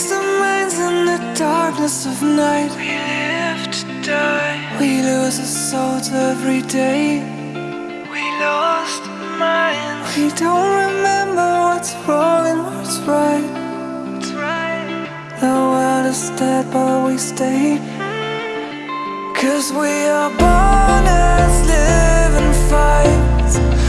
lost our minds in the darkness of night. We live to die. We lose our souls every day. We lost our minds. We don't remember what's wrong and what's right. Right. The world is dead, but we stay. Mm-hmm. Cause we are born as living fights.